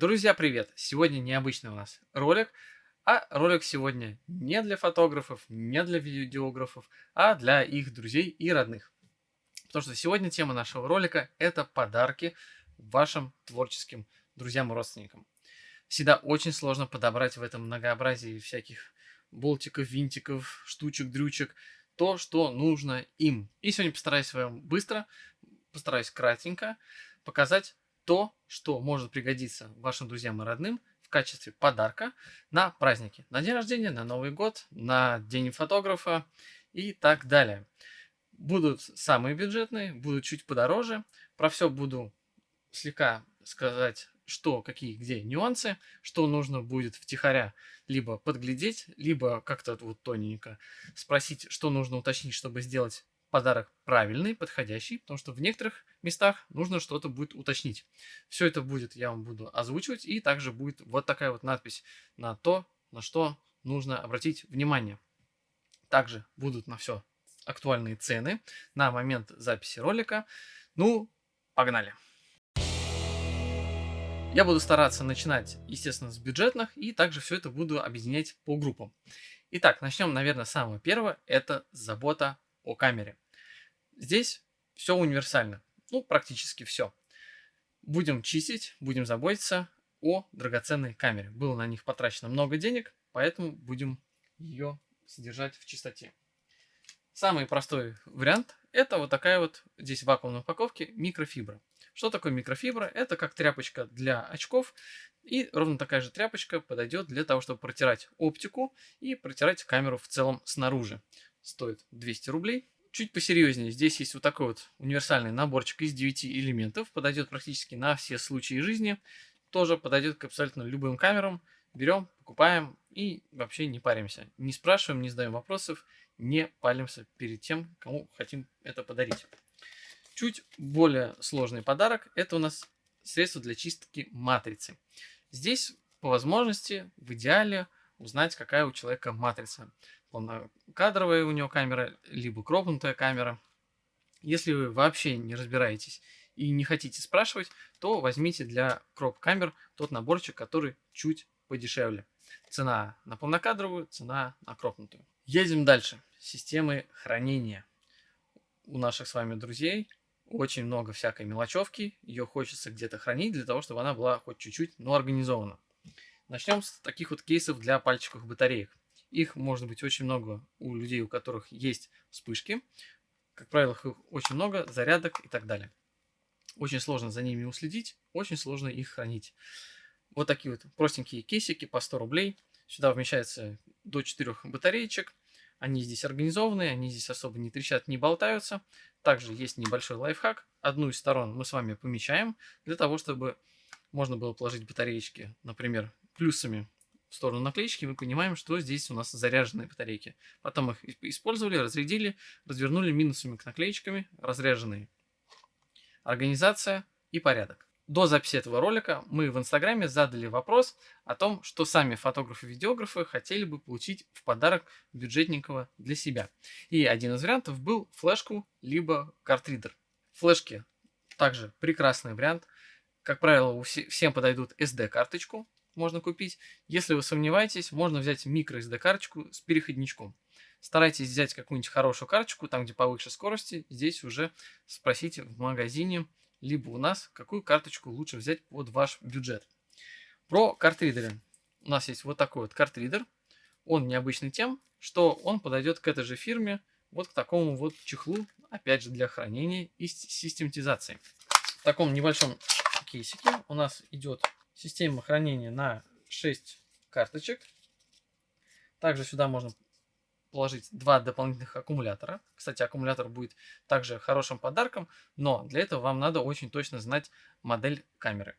Друзья, привет! Сегодня необычный у нас ролик, а ролик сегодня не для фотографов, не для видеографов, а для их друзей и родных. Потому что сегодня тема нашего ролика – это подарки вашим творческим друзьям и родственникам. Всегда очень сложно подобрать в этом многообразии всяких болтиков, винтиков, штучек, дрючек, то, что нужно им. И сегодня постараюсь вам быстро, постараюсь кратенько показать то, что может пригодиться вашим друзьям и родным в качестве подарка на праздники. На день рождения, на Новый год, на день фотографа и так далее. Будут самые бюджетные, будут чуть подороже. Про все буду слегка сказать, что, какие, где нюансы, что нужно будет втихаря либо подглядеть, либо как-то вот тоненько спросить, что нужно уточнить, чтобы сделать подарок правильный, подходящий, потому что в некоторых местах нужно что-то будет уточнить. Все это будет, я вам буду озвучивать, и также будет вот такая вот надпись на то, на что нужно обратить внимание. Также будут на все актуальные цены на момент записи ролика. Ну, погнали! Я буду стараться начинать, естественно, с бюджетных, и также все это буду объединять по группам. Итак, начнем, наверное, с самого первого. Это забота о камере. Здесь все универсально. Ну, практически все. Будем чистить, будем заботиться о драгоценной камере. Было на них потрачено много денег, поэтому будем ее содержать в чистоте. Самый простой вариант это вот такая вот здесь в вакуумной упаковке микрофибра. Что такое микрофибра? Это как тряпочка для очков. И ровно такая же тряпочка подойдет для того, чтобы протирать оптику и протирать камеру в целом снаружи. Стоит 200 рублей. Чуть посерьезнее, здесь есть вот такой вот универсальный наборчик из 9 элементов, подойдет практически на все случаи жизни, тоже подойдет к абсолютно любым камерам. Берем, покупаем и вообще не паримся. Не спрашиваем, не задаем вопросов, не палимся перед тем, кому хотим это подарить. Чуть более сложный подарок – это у нас средство для чистки матрицы. Здесь по возможности, в идеале, узнать, какая у человека матрица полнокадровая у него камера, либо кропнутая камера. Если вы вообще не разбираетесь и не хотите спрашивать, то возьмите для кроп-камер тот наборчик, который чуть подешевле. Цена на полнокадровую, цена на кропнутую. Едем дальше. Системы хранения. У наших с вами друзей очень много всякой мелочевки. Ее хочется где-то хранить для того, чтобы она была хоть чуть-чуть, но организована. Начнем с таких вот кейсов для пальчиковых батареек. Их может быть очень много у людей, у которых есть вспышки. Как правило, их очень много, зарядок и так далее. Очень сложно за ними уследить, очень сложно их хранить. Вот такие вот простенькие кейсики по 100 рублей. Сюда вмещается до 4 батареечек. Они здесь организованные, они здесь особо не трещат, не болтаются. Также есть небольшой лайфхак. Одну из сторон мы с вами помечаем, для того, чтобы можно было положить батареечки, например, плюсами в сторону наклеечки, мы понимаем, что здесь у нас заряженные батарейки. Потом их использовали, разрядили, развернули минусами к наклеечками, разряженные. Организация и порядок. До записи этого ролика мы в инстаграме задали вопрос о том, что сами фотографы-видеографы хотели бы получить в подарок бюджетненького для себя. И один из вариантов был флешку либо картридер. Флешки также прекрасный вариант. Как правило, всем подойдут SD-карточку, можно купить. Если вы сомневаетесь, можно взять микро SD карточку с переходничком. Старайтесь взять какую-нибудь хорошую карточку, там где повыше скорости. Здесь уже спросите в магазине, либо у нас, какую карточку лучше взять под ваш бюджет. Про картридеры. У нас есть вот такой вот картридер. Он необычный тем, что он подойдет к этой же фирме, вот к такому вот чехлу, опять же для хранения и систематизации. В таком небольшом кейсике у нас идет Система хранения на 6 карточек. Также сюда можно положить два дополнительных аккумулятора. Кстати, аккумулятор будет также хорошим подарком, но для этого вам надо очень точно знать модель камеры.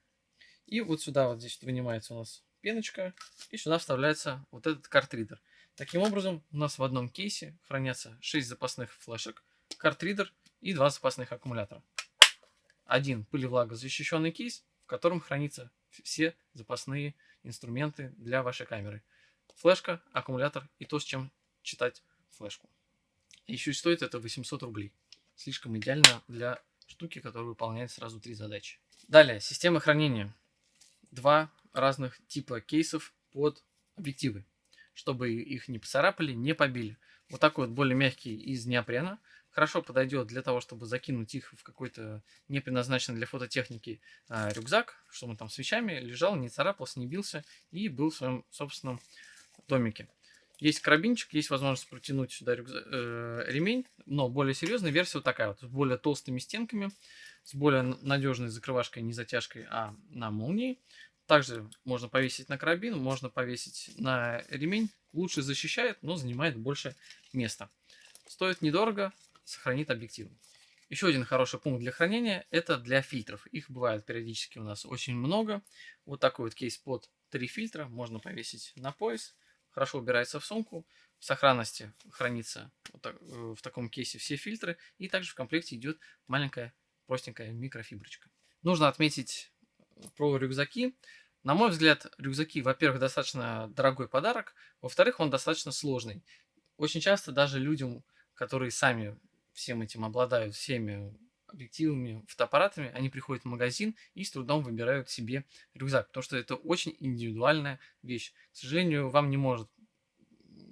И вот сюда вот здесь вынимается у нас пеночка, и сюда вставляется вот этот картридер. Таким образом, у нас в одном кейсе хранятся 6 запасных флешек, картридер и два запасных аккумулятора. Один пылевлагозащищенный кейс, в котором хранится все запасные инструменты для вашей камеры. Флешка, аккумулятор и то, с чем читать флешку. Еще и стоит это 800 рублей. Слишком идеально для штуки, которая выполняет сразу три задачи. Далее, система хранения. два разных типа кейсов под объективы, чтобы их не поцарапали, не побили. Вот такой вот более мягкий из неопрена. Хорошо подойдет для того, чтобы закинуть их в какой-то не предназначенный для фототехники э, рюкзак, чтобы он там с вещами лежал, не царапался, не бился и был в своем собственном домике. Есть карабинчик, есть возможность протянуть сюда рюкзак, э, ремень, но более серьезная версия вот такая вот, с более толстыми стенками, с более надежной закрывашкой, не затяжкой, а на молнии. Также можно повесить на карабин, можно повесить на ремень. Лучше защищает, но занимает больше места. Стоит недорого, сохранит объектив. Еще один хороший пункт для хранения – это для фильтров. Их бывает периодически у нас очень много. Вот такой вот кейс под три фильтра можно повесить на пояс хорошо убирается в сумку, в сохранности хранится вот так, э, в таком кейсе все фильтры, и также в комплекте идет маленькая простенькая микрофиброчка. Нужно отметить про рюкзаки. На мой взгляд, рюкзаки, во-первых, достаточно дорогой подарок, во-вторых, он достаточно сложный. Очень часто даже людям, которые сами всем этим обладают, всеми объективами, фотоаппаратами, они приходят в магазин и с трудом выбирают себе рюкзак, потому что это очень индивидуальная вещь. К сожалению, вам не может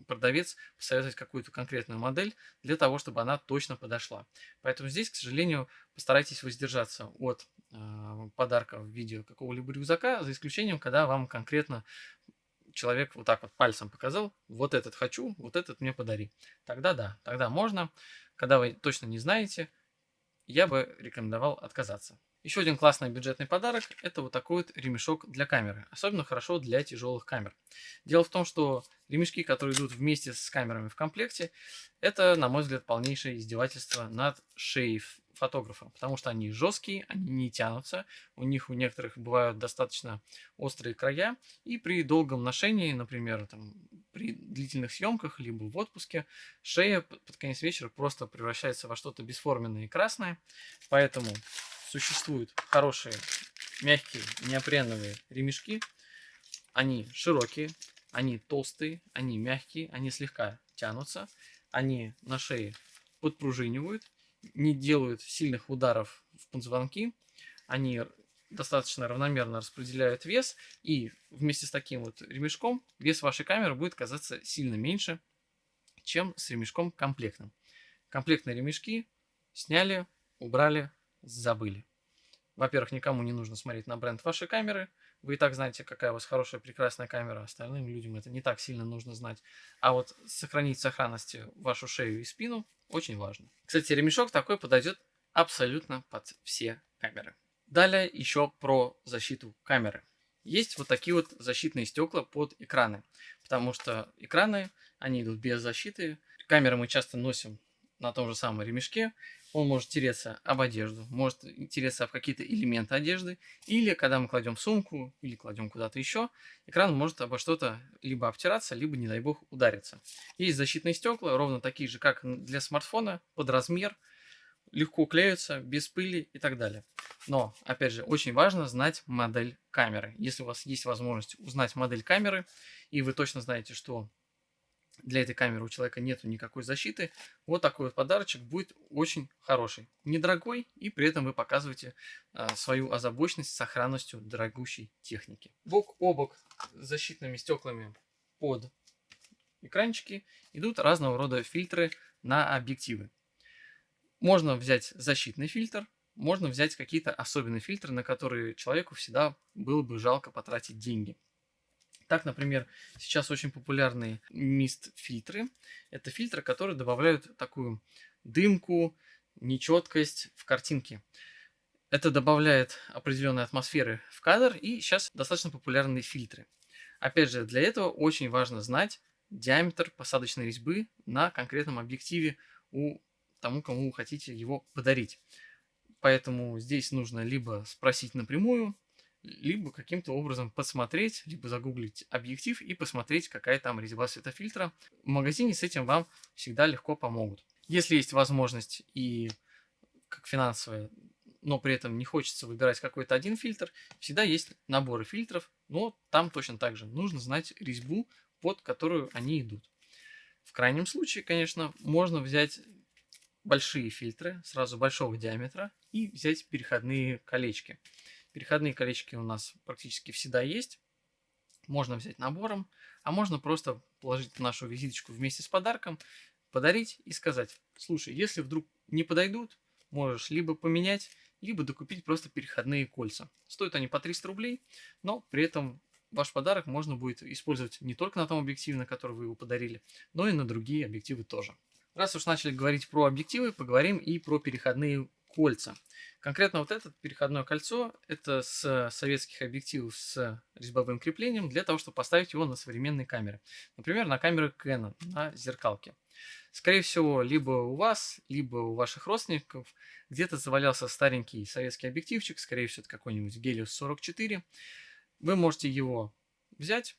продавец посоветовать какую-то конкретную модель для того, чтобы она точно подошла. Поэтому здесь, к сожалению, постарайтесь воздержаться от э, подарка в виде какого-либо рюкзака, за исключением, когда вам конкретно человек вот так вот пальцем показал, вот этот хочу, вот этот мне подари. Тогда да, тогда можно. Когда вы точно не знаете, я бы рекомендовал отказаться. Еще один классный бюджетный подарок – это вот такой вот ремешок для камеры. Особенно хорошо для тяжелых камер. Дело в том, что ремешки, которые идут вместе с камерами в комплекте, это, на мой взгляд, полнейшее издевательство над шеей фотографа, потому что они жесткие, они не тянутся, у них у некоторых бывают достаточно острые края, и при долгом ношении, например, там, при длительных съемках, либо в отпуске, шея под конец вечера просто превращается во что-то бесформенное и красное, поэтому существуют хорошие мягкие неопреновые ремешки, они широкие, они толстые, они мягкие, они слегка тянутся, они на шее подпружинивают, не делают сильных ударов в позвонки, они достаточно равномерно распределяют вес, и вместе с таким вот ремешком вес вашей камеры будет казаться сильно меньше, чем с ремешком комплектным. Комплектные ремешки сняли, убрали, забыли. Во-первых, никому не нужно смотреть на бренд вашей камеры. Вы и так знаете, какая у вас хорошая, прекрасная камера. Остальным людям это не так сильно нужно знать. А вот сохранить в сохранности вашу шею и спину очень важно. Кстати, ремешок такой подойдет абсолютно под все камеры. Далее еще про защиту камеры. Есть вот такие вот защитные стекла под экраны, потому что экраны, они идут без защиты. Камеры мы часто носим на том же самом ремешке, он может тереться об одежду, может тереться об какие-то элементы одежды, или когда мы кладем сумку, или кладем куда-то еще, экран может обо что-то либо обтираться, либо, не дай бог, удариться. Есть защитные стекла, ровно такие же, как для смартфона, под размер, легко клеются, без пыли и так далее. Но, опять же, очень важно знать модель камеры. Если у вас есть возможность узнать модель камеры, и вы точно знаете, что для этой камеры у человека нету никакой защиты, вот такой вот подарочек будет очень хороший. Недорогой, и при этом вы показываете а, свою озабоченность сохранностью дорогущей техники. Бок о бок защитными стеклами под экранчики идут разного рода фильтры на объективы. Можно взять защитный фильтр, можно взять какие-то особенные фильтры, на которые человеку всегда было бы жалко потратить деньги. Так, например, сейчас очень популярные мист-фильтры. Это фильтры, которые добавляют такую дымку, нечеткость в картинке. Это добавляет определенной атмосферы в кадр, и сейчас достаточно популярные фильтры. Опять же, для этого очень важно знать диаметр посадочной резьбы на конкретном объективе у тому, кому вы хотите его подарить. Поэтому здесь нужно либо спросить напрямую, либо каким-то образом посмотреть, либо загуглить объектив и посмотреть, какая там резьба светофильтра. В магазине с этим вам всегда легко помогут. Если есть возможность и как финансовая, но при этом не хочется выбирать какой-то один фильтр, всегда есть наборы фильтров, но там точно так же нужно знать резьбу, под которую они идут. В крайнем случае, конечно, можно взять большие фильтры, сразу большого диаметра, и взять переходные колечки. Переходные колечки у нас практически всегда есть. Можно взять набором, а можно просто положить нашу визиточку вместе с подарком, подарить и сказать, слушай, если вдруг не подойдут, можешь либо поменять, либо докупить просто переходные кольца. Стоят они по 300 рублей, но при этом ваш подарок можно будет использовать не только на том объективе, на который вы его подарили, но и на другие объективы тоже. Раз уж начали говорить про объективы, поговорим и про переходные кольца. Конкретно вот это переходное кольцо, это с советских объективов с резьбовым креплением, для того, чтобы поставить его на современные камеры. Например, на камеры Canon, на зеркалке. Скорее всего, либо у вас, либо у ваших родственников где-то завалялся старенький советский объективчик, скорее всего, это какой-нибудь Helios 44. Вы можете его взять,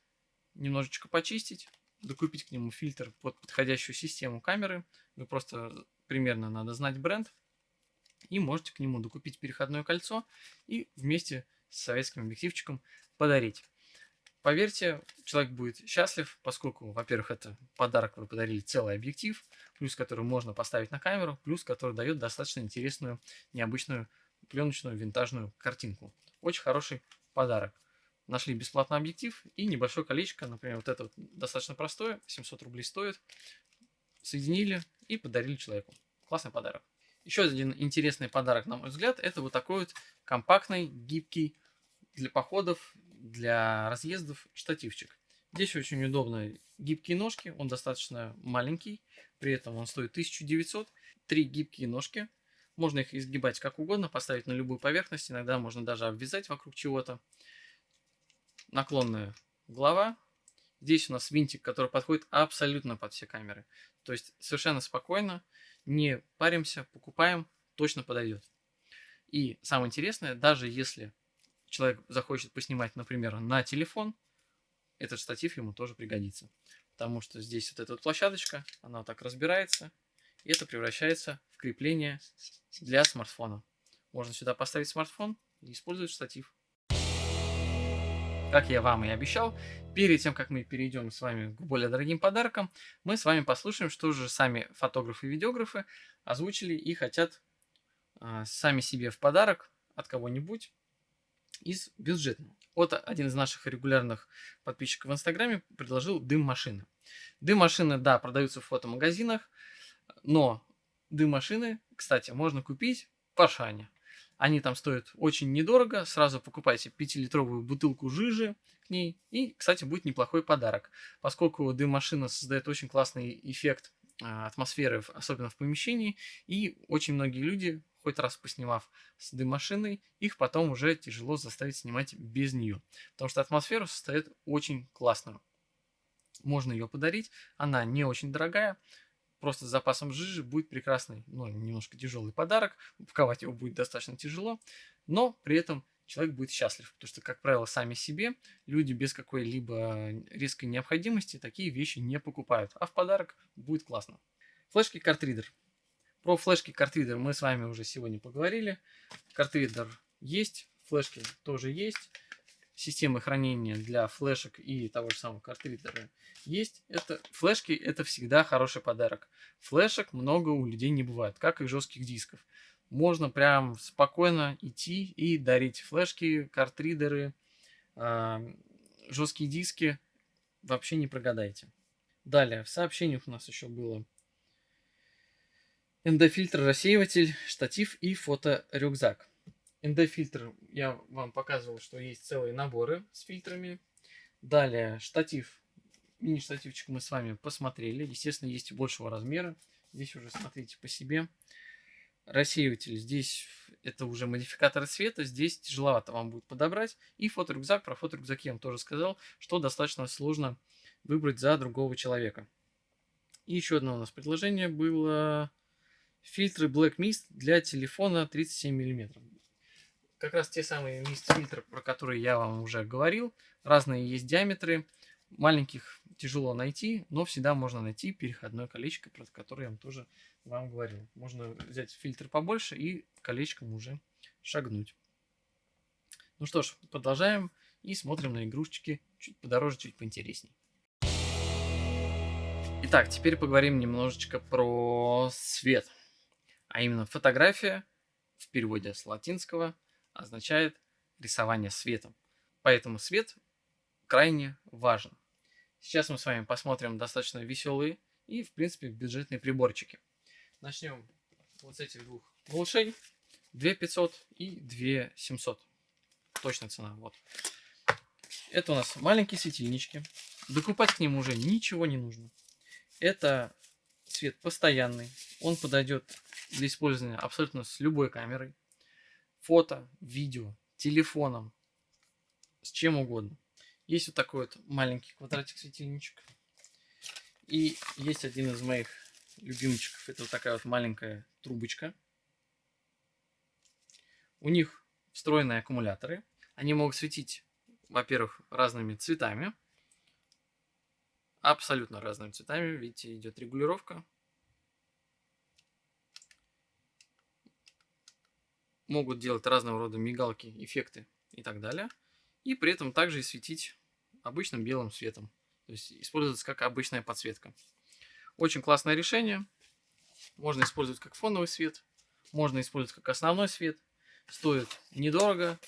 немножечко почистить, докупить к нему фильтр под подходящую систему камеры. Вы просто примерно надо знать бренд. И можете к нему докупить переходное кольцо и вместе с советским объективчиком подарить. Поверьте, человек будет счастлив, поскольку, во-первых, это подарок, вы подарили целый объектив, плюс который можно поставить на камеру, плюс который дает достаточно интересную, необычную пленочную винтажную картинку. Очень хороший подарок. Нашли бесплатный объектив и небольшое колечко, например, вот это вот достаточно простое, 700 рублей стоит. Соединили и подарили человеку. Классный подарок. Еще один интересный подарок, на мой взгляд, это вот такой вот компактный, гибкий для походов для разъездов штативчик. Здесь очень удобно гибкие ножки, он достаточно маленький, при этом он стоит 1900. Три гибкие ножки, можно их изгибать как угодно, поставить на любую поверхность, иногда можно даже обвязать вокруг чего-то. Наклонная голова. Здесь у нас винтик, который подходит абсолютно под все камеры. То есть совершенно спокойно, не паримся, покупаем, точно подойдет. И самое интересное, даже если человек захочет поснимать, например, на телефон, этот штатив ему тоже пригодится. Потому что здесь вот эта вот площадочка, она вот так разбирается, и это превращается в крепление для смартфона. Можно сюда поставить смартфон и использовать штатив. Как я вам и обещал, перед тем, как мы перейдем с вами к более дорогим подаркам, мы с вами послушаем, что же сами фотографы и видеографы озвучили и хотят э, сами себе в подарок от кого-нибудь из бюджетного. Вот один из наших регулярных подписчиков в Инстаграме предложил дым-машины. Дым-машины, да, продаются в фотомагазинах, но дым-машины, кстати, можно купить в Ашане. Они там стоят очень недорого. Сразу покупайте 5-литровую бутылку жижи к ней. И, кстати, будет неплохой подарок. Поскольку дым-машина создает очень классный эффект а, атмосферы, особенно в помещении. И очень многие люди хоть раз поснимав с дым-машиной, их потом уже тяжело заставить снимать без нее. Потому что атмосфера состоит очень классную. Можно ее подарить, она не очень дорогая, просто с запасом жижи будет прекрасный, ну, немножко тяжелый подарок. Упаковать его будет достаточно тяжело, но при этом человек будет счастлив, потому что, как правило, сами себе люди без какой-либо резкой необходимости такие вещи не покупают, а в подарок будет классно. Флешки картридер. Про флешки картридер мы с вами уже сегодня поговорили. Картридер есть, флешки тоже есть. Системы хранения для флешек и того же самого картридера есть. Это, флешки это всегда хороший подарок. Флешек много у людей не бывает, как и жестких дисков. Можно прям спокойно идти и дарить флешки, картридеры, э, жесткие диски. Вообще не прогадайте. Далее, в сообщениях у нас еще было ND-фильтр, рассеиватель, штатив и фоторюкзак. ND-фильтр я вам показывал, что есть целые наборы с фильтрами. Далее штатив, мини-штативчик мы с вами посмотрели. Естественно, есть и большего размера. Здесь уже смотрите по себе. Рассеиватель, здесь это уже модификатор цвета, здесь тяжеловато вам будет подобрать. И фоторюкзак, про фоторюкзак я вам тоже сказал, что достаточно сложно выбрать за другого человека. И еще одно у нас предложение было Фильтры Black Mist для телефона 37 мм. Как раз те самые мист фильтры, про которые я вам уже говорил. Разные есть диаметры. Маленьких тяжело найти, но всегда можно найти переходное колечко, про которое я вам тоже вам говорил. Можно взять фильтр побольше и колечком уже шагнуть. Ну что ж, продолжаем и смотрим на игрушечки чуть подороже, чуть поинтересней. Итак, теперь поговорим немножечко про свет. А именно фотография в переводе с латинского означает рисования светом. Поэтому свет крайне важен. Сейчас мы с вами посмотрим достаточно веселые и, в принципе, бюджетные приборчики. Начнем вот с этих двух глушей. 2500 и 2700. Точная цена, вот. Это у нас маленькие светильнички. Докупать к ним уже ничего не нужно. Это свет постоянный. Он подойдет для использования абсолютно с любой камерой. Фото, видео, телефоном, с чем угодно. Есть вот такой вот маленький квадратик светильничек. И есть один из моих любимчиков. Это вот такая вот маленькая трубочка. У них встроенные аккумуляторы. Они могут светить, во-первых, разными цветами. Абсолютно разными цветами. Видите, идет регулировка. Могут делать разного рода мигалки, эффекты и так далее. И при этом также и светить обычным белым светом. То есть используется как обычная подсветка. Очень классное решение. Можно использовать как фоновый свет, можно использовать как основной свет. Стоит недорого,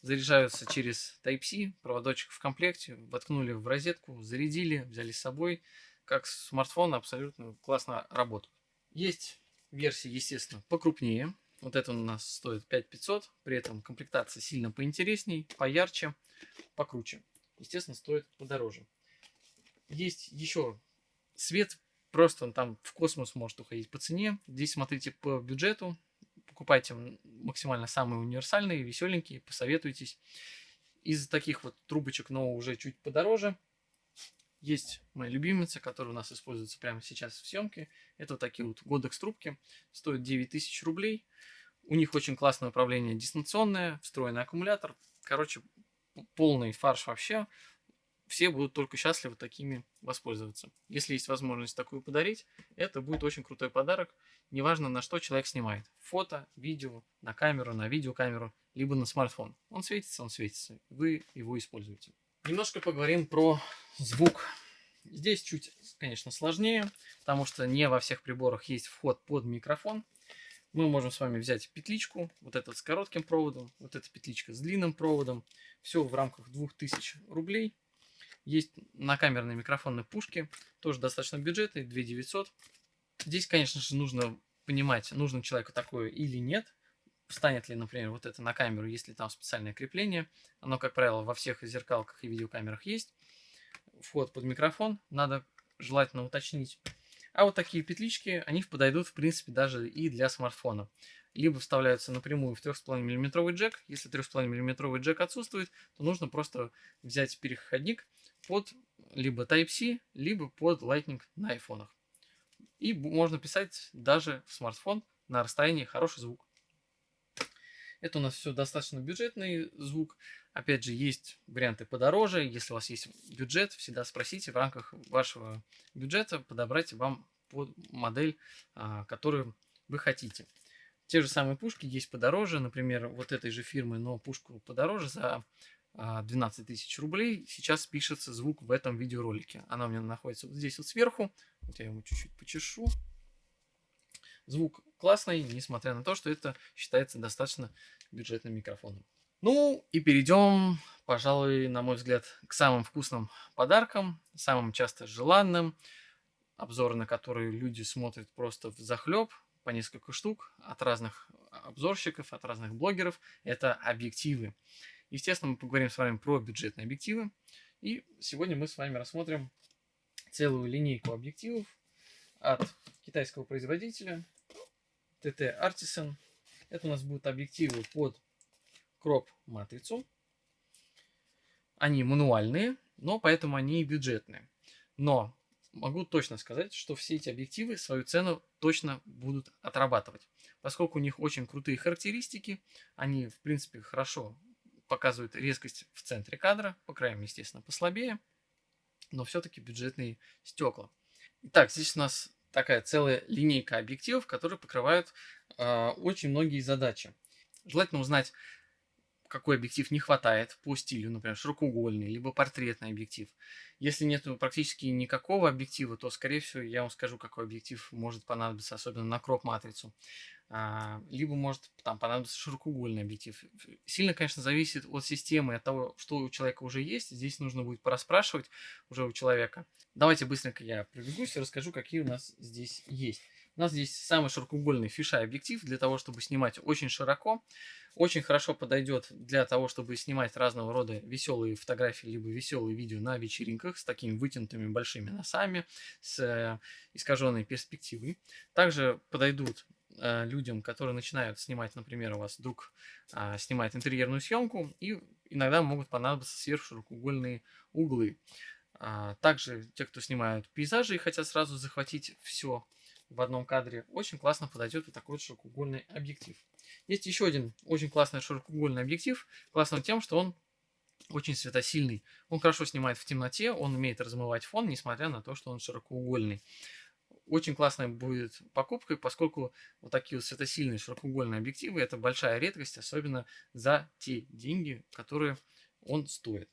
заряжаются через Type-C, проводочек в комплекте, воткнули в розетку, зарядили, взяли с собой. Как смартфон абсолютно классно работают. Есть версии, естественно, покрупнее. Вот это у нас стоит 5500, при этом комплектация сильно поинтересней, поярче, покруче. Естественно, стоит подороже. Есть еще свет, просто он там в космос может уходить по цене. Здесь смотрите по бюджету, покупайте максимально самые универсальные, веселенькие, посоветуйтесь. Из таких вот трубочек, но уже чуть подороже, есть мои любимицы, которые у нас используются прямо сейчас в съемке. Это вот такие вот Godex трубки. Стоят 9000 рублей. У них очень классное управление дистанционное, встроенный аккумулятор. Короче, полный фарш вообще. Все будут только счастливы такими воспользоваться. Если есть возможность такую подарить, это будет очень крутой подарок. Неважно, на что человек снимает. Фото, видео, на камеру, на видеокамеру, либо на смартфон. Он светится, он светится. Вы его используете. Немножко поговорим про звук. Здесь чуть, конечно, сложнее, потому что не во всех приборах есть вход под микрофон. Мы можем с вами взять петличку, вот этот с коротким проводом, вот эта петличка с длинным проводом. Все в рамках 2000 рублей. Есть накамерные микрофонные пушки, тоже достаточно бюджетные, 2900. Здесь, конечно же, нужно понимать, нужно человеку такое или нет встанет ли, например, вот это на камеру, если там специальное крепление. Оно, как правило, во всех зеркалках и видеокамерах есть. Вход под микрофон надо желательно уточнить. А вот такие петлички, они подойдут, в принципе, даже и для смартфона. Либо вставляются напрямую в 3,5 мм джек. Если 3,5 мм джек отсутствует, то нужно просто взять переходник под либо Type-C, либо под Lightning на айфонах. И можно писать даже в смартфон на расстоянии хороший звук. Это у нас все достаточно бюджетный звук. Опять же, есть варианты подороже. Если у вас есть бюджет, всегда спросите в рамках вашего бюджета подобрать вам под модель, а, которую вы хотите. Те же самые пушки есть подороже. Например, вот этой же фирмы, но пушку подороже за 12 а, тысяч рублей. Сейчас пишется звук в этом видеоролике. Она у меня находится вот здесь вот сверху. Вот я ему чуть-чуть почешу. Звук классный, несмотря на то, что это считается достаточно бюджетным микрофоном. Ну и перейдем, пожалуй, на мой взгляд, к самым вкусным подаркам, самым часто желанным, обзоры на которые люди смотрят просто в захлеб, по несколько штук от разных обзорщиков, от разных блогеров. Это объективы. Естественно, мы поговорим с вами про бюджетные объективы. И сегодня мы с вами рассмотрим целую линейку объективов от китайского производителя TT Artisan. Это у нас будут объективы под кроп-матрицу. Они мануальные, но поэтому они и бюджетные. Но могу точно сказать, что все эти объективы свою цену точно будут отрабатывать. Поскольку у них очень крутые характеристики, они, в принципе, хорошо показывают резкость в центре кадра, по краям, естественно, послабее, но все-таки бюджетные стекла. Итак, здесь у нас такая целая линейка объективов, которые покрывают э, очень многие задачи. Желательно узнать, какой объектив не хватает по стилю, например, широкоугольный, либо портретный объектив. Если нет практически никакого объектива, то, скорее всего, я вам скажу, какой объектив может понадобиться, особенно на кроп-матрицу. А, либо может там понадобиться широкоугольный объектив. Сильно, конечно, зависит от системы, от того, что у человека уже есть. Здесь нужно будет пораспрашивать уже у человека. Давайте быстренько я пробегусь и расскажу, какие у нас здесь есть. У нас здесь самый широкоугольный фишай объектив для того, чтобы снимать очень широко. Очень хорошо подойдет для того, чтобы снимать разного рода веселые фотографии, либо веселые видео на вечеринках с такими вытянутыми большими носами, с э, искаженной перспективой. Также подойдут э, людям, которые начинают снимать, например, у вас вдруг э, снимает интерьерную съемку, и иногда могут понадобиться сверхширокоугольные углы. А, также те, кто снимают пейзажи и хотят сразу захватить все в одном кадре, очень классно подойдет вот такой широкоугольный объектив. Есть еще один очень классный широкоугольный объектив. Классный тем, что он очень светосильный. Он хорошо снимает в темноте, он умеет размывать фон, несмотря на то, что он широкоугольный. Очень классная будет покупкой, поскольку вот такие вот светосильные широкоугольные объективы это большая редкость, особенно за те деньги, которые он стоит.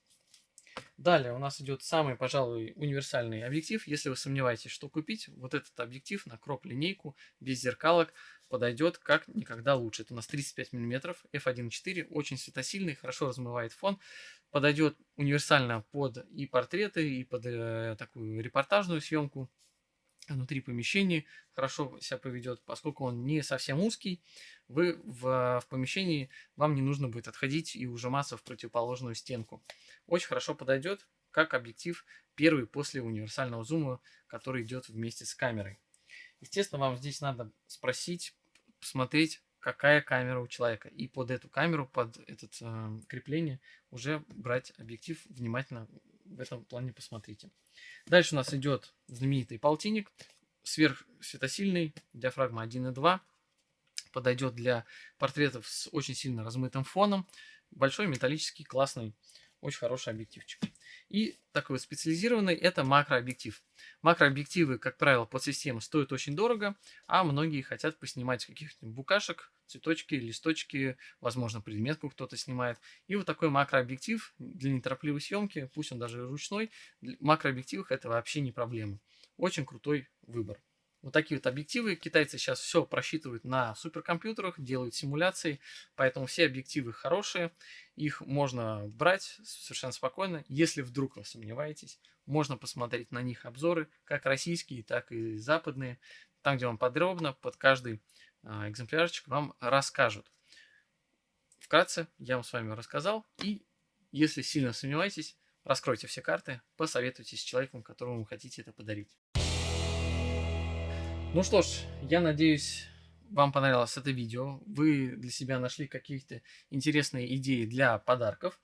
Далее у нас идет самый, пожалуй, универсальный объектив. Если вы сомневаетесь, что купить, вот этот объектив на кроп линейку без зеркалок подойдет как никогда лучше. Это у нас 35 мм, f1.4, очень светосильный, хорошо размывает фон. Подойдет универсально под и портреты, и под э, такую репортажную съемку внутри помещения хорошо себя поведет, поскольку он не совсем узкий, вы в, в помещении, вам не нужно будет отходить и ужиматься в противоположную стенку. Очень хорошо подойдет как объектив первый после универсального зума, который идет вместе с камерой. Естественно, вам здесь надо спросить, посмотреть, какая камера у человека. И под эту камеру, под это э, крепление уже брать объектив внимательно в этом плане посмотрите. Дальше у нас идет знаменитый полтинник, сверхсветосильный, диафрагма 1.2. Подойдет для портретов с очень сильно размытым фоном. Большой металлический, классный, очень хороший объективчик. И такой специализированный это макрообъектив. Макрообъективы, как правило, под систему стоят очень дорого, а многие хотят поснимать каких-нибудь букашек, цветочки, листочки, возможно, предметку кто-то снимает. И вот такой макрообъектив для неторопливой съемки, пусть он даже ручной, в макрообъективах это вообще не проблема. Очень крутой выбор. Вот такие вот объективы. Китайцы сейчас все просчитывают на суперкомпьютерах, делают симуляции, поэтому все объективы хорошие. Их можно брать совершенно спокойно. Если вдруг вы сомневаетесь, можно посмотреть на них обзоры, как российские, так и западные. Там, где вам подробно под каждый а, экземплярчик вам расскажут. Вкратце я вам с вами рассказал. И если сильно сомневаетесь, раскройте все карты, посоветуйтесь с человеком, которому вы хотите это подарить. Ну что ж, я надеюсь, вам понравилось это видео. Вы для себя нашли какие-то интересные идеи для подарков.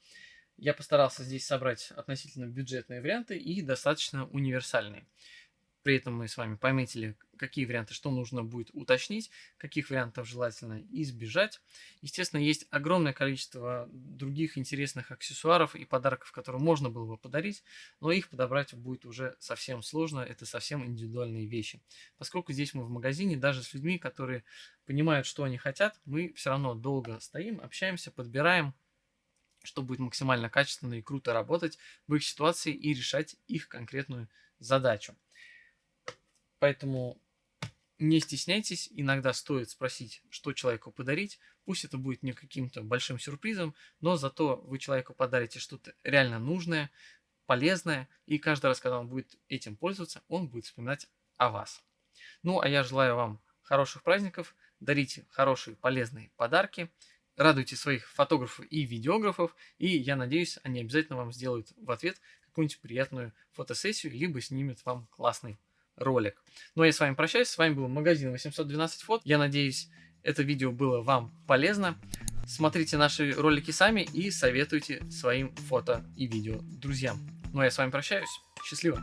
Я постарался здесь собрать относительно бюджетные варианты и достаточно универсальные. При этом мы с вами пометили, какие варианты, что нужно будет уточнить, каких вариантов желательно избежать. Естественно, есть огромное количество других интересных аксессуаров и подарков, которые можно было бы подарить, но их подобрать будет уже совсем сложно, это совсем индивидуальные вещи. Поскольку здесь мы в магазине, даже с людьми, которые понимают, что они хотят, мы все равно долго стоим, общаемся, подбираем, что будет максимально качественно и круто работать в их ситуации и решать их конкретную задачу. Поэтому не стесняйтесь, иногда стоит спросить, что человеку подарить. Пусть это будет не каким-то большим сюрпризом, но зато вы человеку подарите что-то реально нужное, полезное, и каждый раз, когда он будет этим пользоваться, он будет вспоминать о вас. Ну, а я желаю вам хороших праздников, дарите хорошие полезные подарки, радуйте своих фотографов и видеографов, и я надеюсь, они обязательно вам сделают в ответ какую-нибудь приятную фотосессию, либо снимут вам классный ролик. Ну а я с вами прощаюсь. С вами был магазин 812 фот. Я надеюсь, это видео было вам полезно. Смотрите наши ролики сами и советуйте своим фото и видео друзьям. Ну а я с вами прощаюсь. Счастливо!